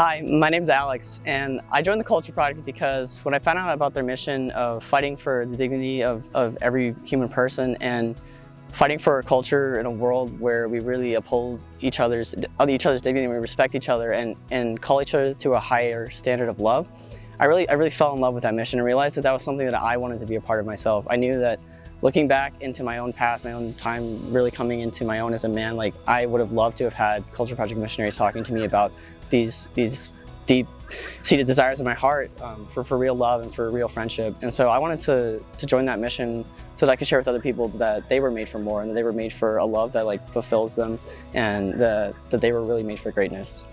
Hi, my name is Alex, and I joined the Culture Project because when I found out about their mission of fighting for the dignity of, of every human person and fighting for a culture in a world where we really uphold each other's each other's dignity, we respect each other, and and call each other to a higher standard of love. I really I really fell in love with that mission and realized that that was something that I wanted to be a part of myself. I knew that looking back into my own past, my own time really coming into my own as a man, like I would have loved to have had Culture Project missionaries talking to me about these these deep seated desires in my heart um, for, for real love and for real friendship. And so I wanted to, to join that mission so that I could share with other people that they were made for more and that they were made for a love that like fulfills them and the, that they were really made for greatness.